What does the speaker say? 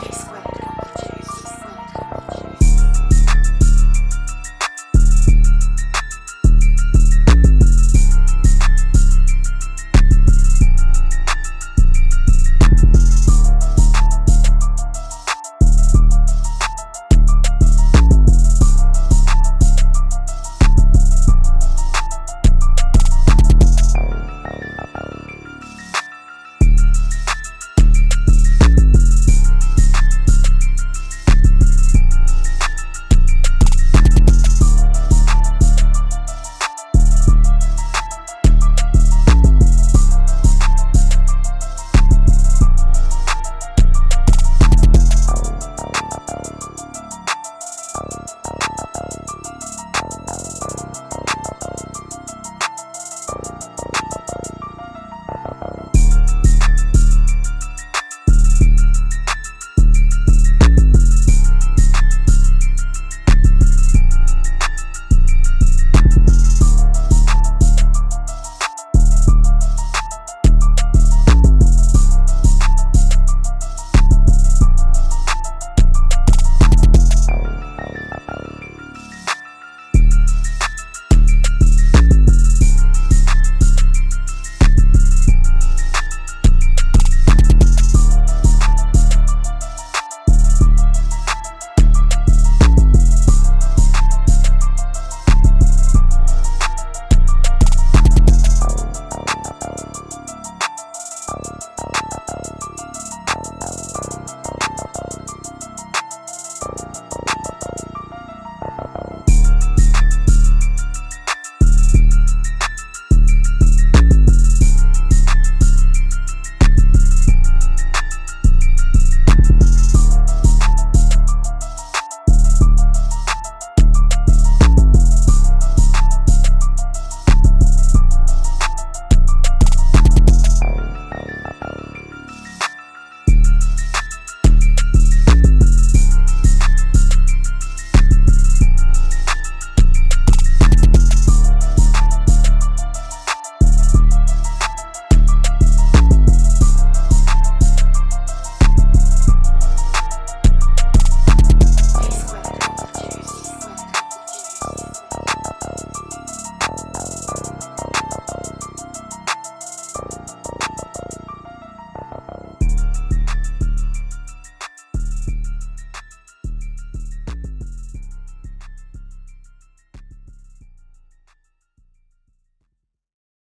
Bye.